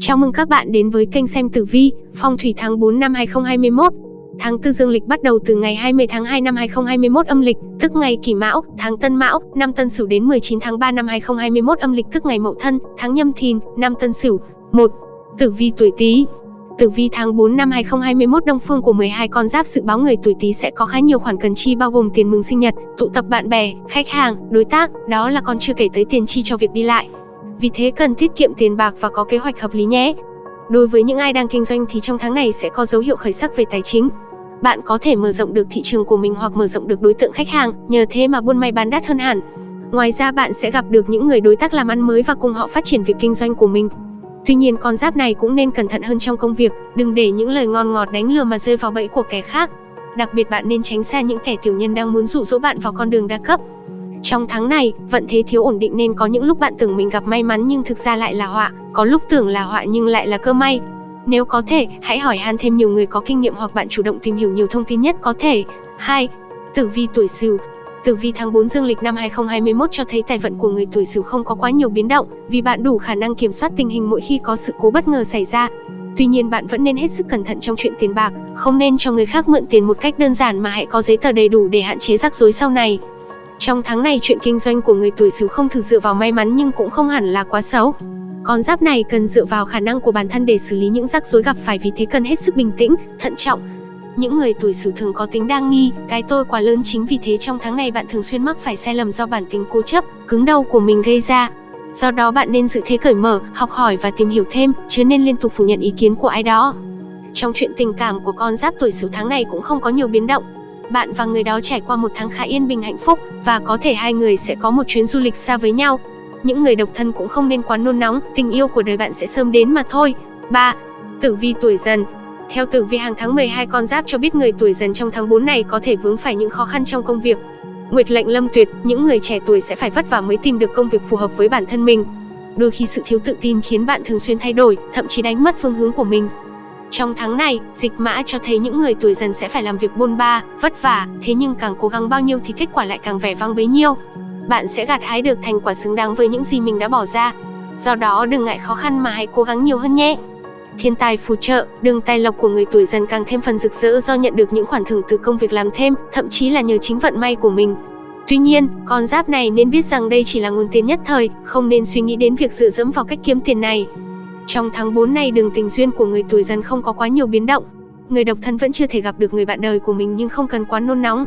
Chào mừng các bạn đến với kênh xem tử vi, phong thủy tháng 4 năm 2021. Tháng tư dương lịch bắt đầu từ ngày 20 tháng 2 năm 2021 âm lịch, tức ngày Kỷ Mão, tháng Tân Mão, năm Tân Sửu đến 19 tháng 3 năm 2021 âm lịch tức ngày Mậu Thân, tháng Nhâm Thìn, năm Tân Sửu. 1. Tử vi tuổi Tý. Tử vi tháng 4 năm 2021 đông phương của 12 con giáp dự báo người tuổi Tý sẽ có khá nhiều khoản cần chi bao gồm tiền mừng sinh nhật, tụ tập bạn bè, khách hàng, đối tác, đó là còn chưa kể tới tiền chi cho việc đi lại. Vì thế cần tiết kiệm tiền bạc và có kế hoạch hợp lý nhé. Đối với những ai đang kinh doanh thì trong tháng này sẽ có dấu hiệu khởi sắc về tài chính. Bạn có thể mở rộng được thị trường của mình hoặc mở rộng được đối tượng khách hàng, nhờ thế mà buôn may bán đắt hơn hẳn. Ngoài ra bạn sẽ gặp được những người đối tác làm ăn mới và cùng họ phát triển việc kinh doanh của mình. Tuy nhiên con giáp này cũng nên cẩn thận hơn trong công việc, đừng để những lời ngon ngọt đánh lừa mà rơi vào bẫy của kẻ khác. Đặc biệt bạn nên tránh xa những kẻ tiểu nhân đang muốn dụ dỗ bạn vào con đường đa cấp. Trong tháng này, vận thế thiếu ổn định nên có những lúc bạn tưởng mình gặp may mắn nhưng thực ra lại là họa, có lúc tưởng là họa nhưng lại là cơ may. Nếu có thể, hãy hỏi han thêm nhiều người có kinh nghiệm hoặc bạn chủ động tìm hiểu nhiều thông tin nhất có thể. 2. Tử vi tuổi Sửu Tử vi tháng 4 dương lịch năm 2021 cho thấy tài vận của người tuổi Sửu không có quá nhiều biến động, vì bạn đủ khả năng kiểm soát tình hình mỗi khi có sự cố bất ngờ xảy ra. Tuy nhiên bạn vẫn nên hết sức cẩn thận trong chuyện tiền bạc, không nên cho người khác mượn tiền một cách đơn giản mà hãy có giấy tờ đầy đủ để hạn chế rắc rối sau này. Trong tháng này chuyện kinh doanh của người tuổi Sửu không thực dựa vào may mắn nhưng cũng không hẳn là quá xấu. Con giáp này cần dựa vào khả năng của bản thân để xử lý những rắc rối gặp phải vì thế cần hết sức bình tĩnh, thận trọng. Những người tuổi Sửu thường có tính đa nghi, cái tôi quá lớn chính vì thế trong tháng này bạn thường xuyên mắc phải sai lầm do bản tính cố chấp, cứng đầu của mình gây ra. Do đó bạn nên giữ thế cởi mở, học hỏi và tìm hiểu thêm, chứ nên liên tục phủ nhận ý kiến của ai đó. Trong chuyện tình cảm của con giáp tuổi Sửu tháng này cũng không có nhiều biến động, bạn và người đó trải qua một tháng khá yên bình hạnh phúc và có thể hai người sẽ có một chuyến du lịch xa với nhau. Những người độc thân cũng không nên quá nôn nóng, tình yêu của đời bạn sẽ sớm đến mà thôi. 3. Tử vi tuổi dần Theo tử vi hàng tháng 12 con giáp cho biết người tuổi dần trong tháng 4 này có thể vướng phải những khó khăn trong công việc. Nguyệt lệnh lâm tuyệt, những người trẻ tuổi sẽ phải vất vả mới tìm được công việc phù hợp với bản thân mình. Đôi khi sự thiếu tự tin khiến bạn thường xuyên thay đổi, thậm chí đánh mất phương hướng của mình. Trong tháng này, dịch mã cho thấy những người tuổi dần sẽ phải làm việc bôn ba, vất vả, thế nhưng càng cố gắng bao nhiêu thì kết quả lại càng vẻ vang bấy nhiêu. Bạn sẽ gặt hái được thành quả xứng đáng với những gì mình đã bỏ ra. Do đó đừng ngại khó khăn mà hãy cố gắng nhiều hơn nhé. Thiên tài phù trợ, đường tài lộc của người tuổi dần càng thêm phần rực rỡ do nhận được những khoản thưởng từ công việc làm thêm, thậm chí là nhờ chính vận may của mình. Tuy nhiên, con giáp này nên biết rằng đây chỉ là nguồn tiền nhất thời, không nên suy nghĩ đến việc dựa dẫm vào cách kiếm tiền này. Trong tháng 4 này đường tình duyên của người tuổi dần không có quá nhiều biến động. Người độc thân vẫn chưa thể gặp được người bạn đời của mình nhưng không cần quá nôn nóng.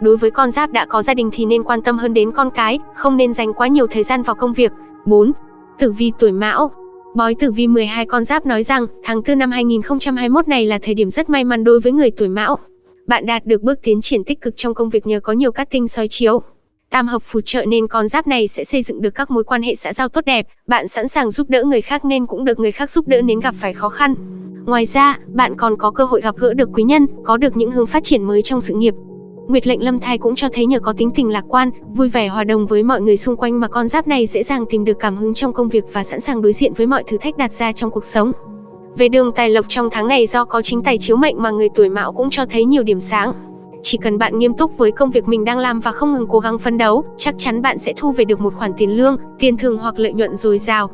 Đối với con giáp đã có gia đình thì nên quan tâm hơn đến con cái, không nên dành quá nhiều thời gian vào công việc. 4. Tử vi tuổi Mão Bói tử vi 12 con giáp nói rằng, tháng 4 năm 2021 này là thời điểm rất may mắn đối với người tuổi Mão. Bạn đạt được bước tiến triển tích cực trong công việc nhờ có nhiều cát tinh soi chiếu. Tam hợp phù trợ nên con giáp này sẽ xây dựng được các mối quan hệ xã giao tốt đẹp, bạn sẵn sàng giúp đỡ người khác nên cũng được người khác giúp đỡ nếu gặp phải khó khăn. Ngoài ra, bạn còn có cơ hội gặp gỡ được quý nhân, có được những hướng phát triển mới trong sự nghiệp. Nguyệt lệnh lâm thai cũng cho thấy nhờ có tính tình lạc quan, vui vẻ hòa đồng với mọi người xung quanh mà con giáp này dễ dàng tìm được cảm hứng trong công việc và sẵn sàng đối diện với mọi thử thách đặt ra trong cuộc sống. Về đường tài lộc trong tháng này do có chính tài chiếu mệnh mà người tuổi mão cũng cho thấy nhiều điểm sáng. Chỉ cần bạn nghiêm túc với công việc mình đang làm và không ngừng cố gắng phấn đấu, chắc chắn bạn sẽ thu về được một khoản tiền lương, tiền thưởng hoặc lợi nhuận dồi dào.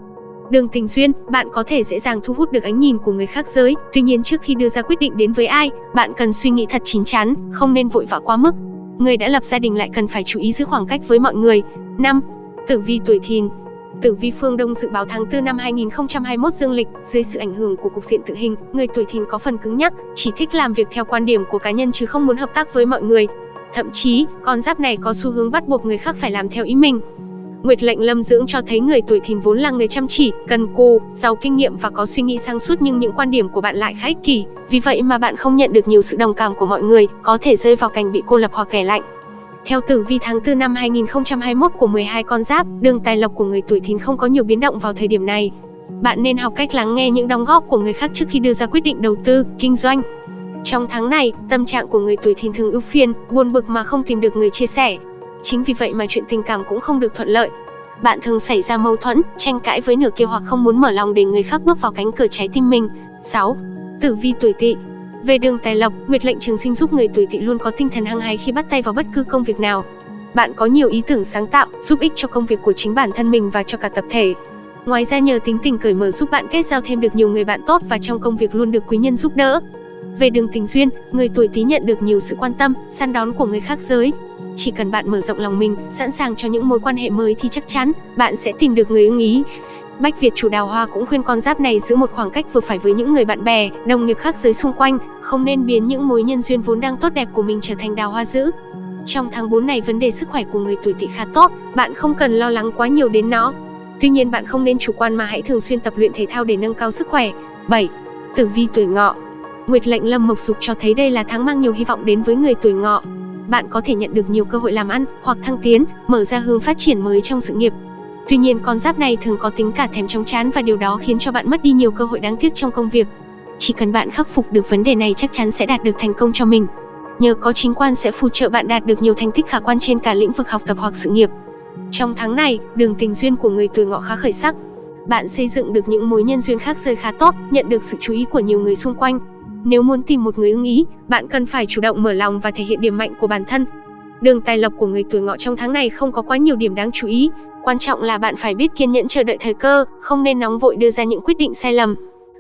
Đường tình duyên, bạn có thể dễ dàng thu hút được ánh nhìn của người khác giới, tuy nhiên trước khi đưa ra quyết định đến với ai, bạn cần suy nghĩ thật chín chắn, không nên vội vã quá mức. Người đã lập gia đình lại cần phải chú ý giữ khoảng cách với mọi người. 5. Tử vi tuổi thìn Tử vi phương Đông dự báo tháng 4 năm 2021 dương lịch, dưới sự ảnh hưởng của cục diện tự hình, người tuổi thìn có phần cứng nhắc, chỉ thích làm việc theo quan điểm của cá nhân chứ không muốn hợp tác với mọi người. Thậm chí, con giáp này có xu hướng bắt buộc người khác phải làm theo ý mình. Nguyệt lệnh lâm dưỡng cho thấy người tuổi thìn vốn là người chăm chỉ, cần cù, giàu kinh nghiệm và có suy nghĩ sáng suốt nhưng những quan điểm của bạn lại khá ích kỷ. Vì vậy mà bạn không nhận được nhiều sự đồng cảm của mọi người, có thể rơi vào cảnh bị cô lập hoặc ghẻ lạnh. Theo tử vi tháng 4 năm 2021 của 12 con giáp, đường tài lộc của người tuổi thìn không có nhiều biến động vào thời điểm này. Bạn nên học cách lắng nghe những đóng góp của người khác trước khi đưa ra quyết định đầu tư, kinh doanh. Trong tháng này, tâm trạng của người tuổi thìn thường ưu phiền, buồn bực mà không tìm được người chia sẻ. Chính vì vậy mà chuyện tình cảm cũng không được thuận lợi. Bạn thường xảy ra mâu thuẫn, tranh cãi với nửa kia hoặc không muốn mở lòng để người khác bước vào cánh cửa trái tim mình. 6. Tử vi tuổi tỵ về đường tài lộc, Nguyệt lệnh trường sinh giúp người tuổi tỵ luôn có tinh thần hăng hái khi bắt tay vào bất cứ công việc nào. Bạn có nhiều ý tưởng sáng tạo, giúp ích cho công việc của chính bản thân mình và cho cả tập thể. Ngoài ra nhờ tính tình cởi mở giúp bạn kết giao thêm được nhiều người bạn tốt và trong công việc luôn được quý nhân giúp đỡ. Về đường tình duyên, người tuổi Tý nhận được nhiều sự quan tâm, săn đón của người khác giới. Chỉ cần bạn mở rộng lòng mình, sẵn sàng cho những mối quan hệ mới thì chắc chắn bạn sẽ tìm được người ưng ý. Bách Việt chủ đào hoa cũng khuyên con giáp này giữ một khoảng cách vừa phải với những người bạn bè, đồng nghiệp khác giới xung quanh, không nên biến những mối nhân duyên vốn đang tốt đẹp của mình trở thành đào hoa dữ. Trong tháng 4 này vấn đề sức khỏe của người tuổi Tỵ khá tốt, bạn không cần lo lắng quá nhiều đến nó. Tuy nhiên bạn không nên chủ quan mà hãy thường xuyên tập luyện thể thao để nâng cao sức khỏe. 7. Tử vi tuổi Ngọ. Nguyệt lệnh Lâm Mộc Dục cho thấy đây là tháng mang nhiều hy vọng đến với người tuổi Ngọ. Bạn có thể nhận được nhiều cơ hội làm ăn hoặc thăng tiến, mở ra hướng phát triển mới trong sự nghiệp. Tuy nhiên con giáp này thường có tính cả thèm chóng chán và điều đó khiến cho bạn mất đi nhiều cơ hội đáng tiếc trong công việc. Chỉ cần bạn khắc phục được vấn đề này chắc chắn sẽ đạt được thành công cho mình. Nhờ có chính quan sẽ phù trợ bạn đạt được nhiều thành tích khả quan trên cả lĩnh vực học tập hoặc sự nghiệp. Trong tháng này, đường tình duyên của người tuổi ngọ khá khởi sắc. Bạn xây dựng được những mối nhân duyên khác rơi khá tốt, nhận được sự chú ý của nhiều người xung quanh. Nếu muốn tìm một người ưng ý, bạn cần phải chủ động mở lòng và thể hiện điểm mạnh của bản thân. Đường tài lộc của người tuổi ngọ trong tháng này không có quá nhiều điểm đáng chú ý, quan trọng là bạn phải biết kiên nhẫn chờ đợi thời cơ, không nên nóng vội đưa ra những quyết định sai lầm.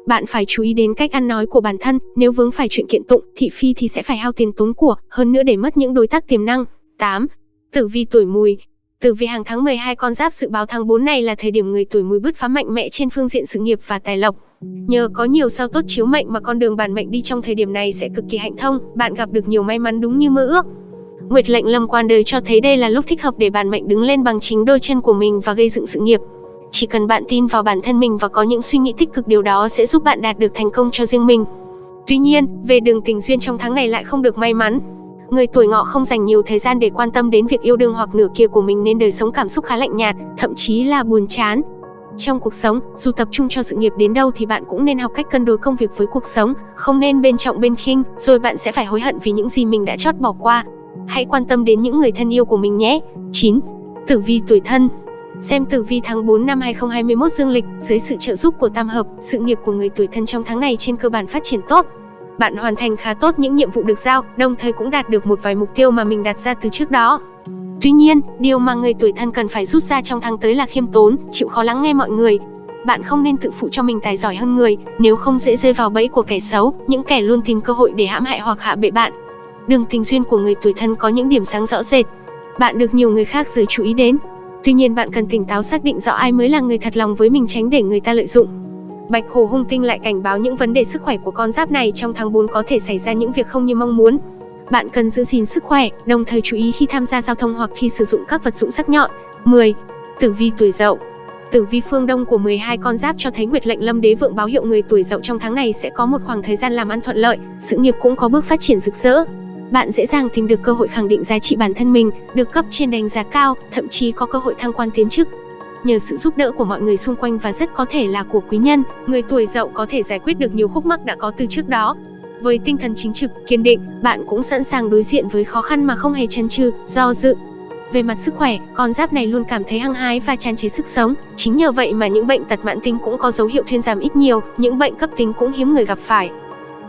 Bạn phải chú ý đến cách ăn nói của bản thân, nếu vướng phải chuyện kiện tụng, thị phi thì sẽ phải hao tiền tốn của, hơn nữa để mất những đối tác tiềm năng. 8. Tử vi tuổi mùi, Tử vi hàng tháng 12 con giáp dự báo tháng 4 này là thời điểm người tuổi mùi bứt phá mạnh mẽ trên phương diện sự nghiệp và tài lộc. Nhờ có nhiều sao tốt chiếu mệnh mà con đường bản mệnh đi trong thời điểm này sẽ cực kỳ hạnh thông, bạn gặp được nhiều may mắn đúng như mơ ước. Nguyệt lệnh lâm quan đời cho thấy đây là lúc thích hợp để bản mệnh đứng lên bằng chính đôi chân của mình và gây dựng sự nghiệp. Chỉ cần bạn tin vào bản thân mình và có những suy nghĩ tích cực điều đó sẽ giúp bạn đạt được thành công cho riêng mình. Tuy nhiên, về đường tình duyên trong tháng này lại không được may mắn. Người tuổi ngọ không dành nhiều thời gian để quan tâm đến việc yêu đương hoặc nửa kia của mình nên đời sống cảm xúc khá lạnh nhạt, thậm chí là buồn chán. Trong cuộc sống, dù tập trung cho sự nghiệp đến đâu thì bạn cũng nên học cách cân đối công việc với cuộc sống, không nên bên trọng bên khinh, rồi bạn sẽ phải hối hận vì những gì mình đã chót bỏ qua. Hãy quan tâm đến những người thân yêu của mình nhé. 9. Tử vi tuổi thân Xem tử vi tháng 4 năm 2021 dương lịch, dưới sự trợ giúp của tam hợp, sự nghiệp của người tuổi thân trong tháng này trên cơ bản phát triển tốt. Bạn hoàn thành khá tốt những nhiệm vụ được giao, đồng thời cũng đạt được một vài mục tiêu mà mình đặt ra từ trước đó. Tuy nhiên, điều mà người tuổi thân cần phải rút ra trong tháng tới là khiêm tốn, chịu khó lắng nghe mọi người. Bạn không nên tự phụ cho mình tài giỏi hơn người, nếu không dễ rơi vào bẫy của kẻ xấu, những kẻ luôn tìm cơ hội để hãm hại hoặc hạ bệ bạn. Đường tình duyên của người tuổi thân có những điểm sáng rõ rệt. Bạn được nhiều người khác giới chú ý đến. Tuy nhiên bạn cần tỉnh táo xác định rõ ai mới là người thật lòng với mình tránh để người ta lợi dụng. Bạch Hồ Hung Tinh lại cảnh báo những vấn đề sức khỏe của con giáp này trong tháng 4 có thể xảy ra những việc không như mong muốn. Bạn cần giữ gìn sức khỏe, đồng thời chú ý khi tham gia giao thông hoặc khi sử dụng các vật dụng sắc nhọn. 10. Tử vi tuổi Dậu Tử vi phương Đông của 12 con giáp cho thấy Nguyệt lệnh Lâm Đế vượng báo hiệu người tuổi Dậu trong tháng này sẽ có một khoảng thời gian làm ăn thuận lợi, sự nghiệp cũng có bước phát triển rực rỡ. Bạn dễ dàng tìm được cơ hội khẳng định giá trị bản thân mình, được cấp trên đánh giá cao, thậm chí có cơ hội thăng quan tiến chức. Nhờ sự giúp đỡ của mọi người xung quanh và rất có thể là của quý nhân, người tuổi Dậu có thể giải quyết được nhiều khúc mắc đã có từ trước đó. Với tinh thần chính trực, kiên định, bạn cũng sẵn sàng đối diện với khó khăn mà không hề chần chừ, do dự. Về mặt sức khỏe, con giáp này luôn cảm thấy hăng hái và tràn trề sức sống. Chính nhờ vậy mà những bệnh tật mãn tính cũng có dấu hiệu thuyên giảm ít nhiều, những bệnh cấp tính cũng hiếm người gặp phải.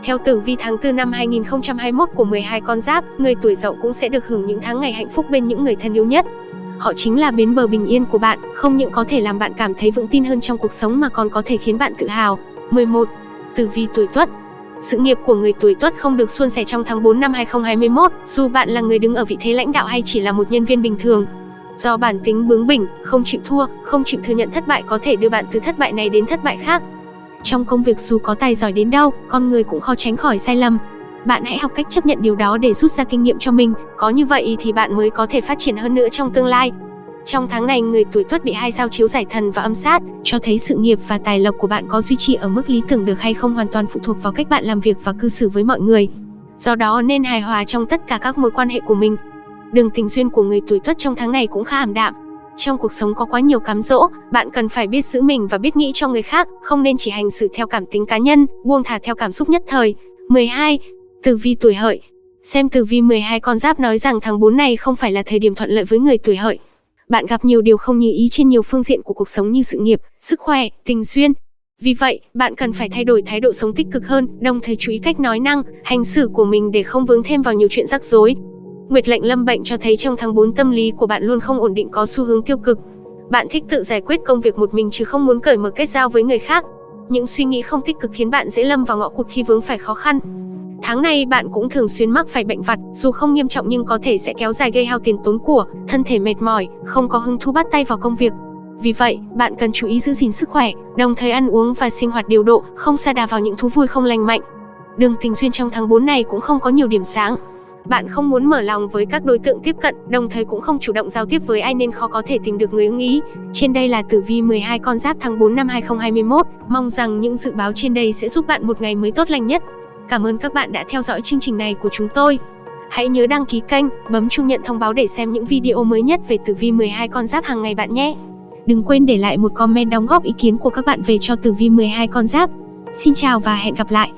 Theo tử vi tháng 4 năm 2021 của 12 con giáp, người tuổi dậu cũng sẽ được hưởng những tháng ngày hạnh phúc bên những người thân yêu nhất. Họ chính là bến bờ bình yên của bạn, không những có thể làm bạn cảm thấy vững tin hơn trong cuộc sống mà còn có thể khiến bạn tự hào. 11. Tử vi tuổi Tuất sự nghiệp của người tuổi Tuất không được suôn sẻ trong tháng 4 năm 2021, dù bạn là người đứng ở vị thế lãnh đạo hay chỉ là một nhân viên bình thường. Do bản tính bướng bỉnh, không chịu thua, không chịu thừa nhận thất bại có thể đưa bạn từ thất bại này đến thất bại khác. Trong công việc dù có tài giỏi đến đâu, con người cũng khó tránh khỏi sai lầm. Bạn hãy học cách chấp nhận điều đó để rút ra kinh nghiệm cho mình, có như vậy thì bạn mới có thể phát triển hơn nữa trong tương lai. Trong tháng này, người tuổi Tuất bị hai sao chiếu giải thần và âm sát, cho thấy sự nghiệp và tài lộc của bạn có duy trì ở mức lý tưởng được hay không hoàn toàn phụ thuộc vào cách bạn làm việc và cư xử với mọi người. Do đó nên hài hòa trong tất cả các mối quan hệ của mình. Đường tình duyên của người tuổi Tuất trong tháng này cũng khá ảm đạm. Trong cuộc sống có quá nhiều cám dỗ, bạn cần phải biết giữ mình và biết nghĩ cho người khác, không nên chỉ hành xử theo cảm tính cá nhân, buông thả theo cảm xúc nhất thời. 12. Tử vi tuổi hợi Xem tử vi 12 con giáp nói rằng tháng 4 này không phải là thời điểm thuận lợi với người tuổi hợi. Bạn gặp nhiều điều không như ý trên nhiều phương diện của cuộc sống như sự nghiệp, sức khỏe, tình duyên. Vì vậy, bạn cần phải thay đổi thái độ sống tích cực hơn, đồng thời chú ý cách nói năng, hành xử của mình để không vướng thêm vào nhiều chuyện rắc rối. Nguyệt lệnh lâm bệnh cho thấy trong tháng 4 tâm lý của bạn luôn không ổn định có xu hướng tiêu cực. Bạn thích tự giải quyết công việc một mình chứ không muốn cởi mở kết giao với người khác. Những suy nghĩ không tích cực khiến bạn dễ lâm vào ngõ cụt khi vướng phải khó khăn. Tháng này bạn cũng thường xuyên mắc phải bệnh vặt, dù không nghiêm trọng nhưng có thể sẽ kéo dài gây hao tiền tốn của, thân thể mệt mỏi, không có hứng thú bắt tay vào công việc. Vì vậy, bạn cần chú ý giữ gìn sức khỏe, đồng thời ăn uống và sinh hoạt điều độ, không sa đà vào những thú vui không lành mạnh. Đường tình duyên trong tháng 4 này cũng không có nhiều điểm sáng. Bạn không muốn mở lòng với các đối tượng tiếp cận, đồng thời cũng không chủ động giao tiếp với ai nên khó có thể tìm được người ưng ý. Trên đây là tử vi 12 con giáp tháng 4 năm 2021. Mong rằng những dự báo trên đây sẽ giúp bạn một ngày mới tốt lành nhất. Cảm ơn các bạn đã theo dõi chương trình này của chúng tôi. Hãy nhớ đăng ký kênh, bấm chuông nhận thông báo để xem những video mới nhất về tử vi 12 con giáp hàng ngày bạn nhé. Đừng quên để lại một comment đóng góp ý kiến của các bạn về cho tử vi 12 con giáp. Xin chào và hẹn gặp lại.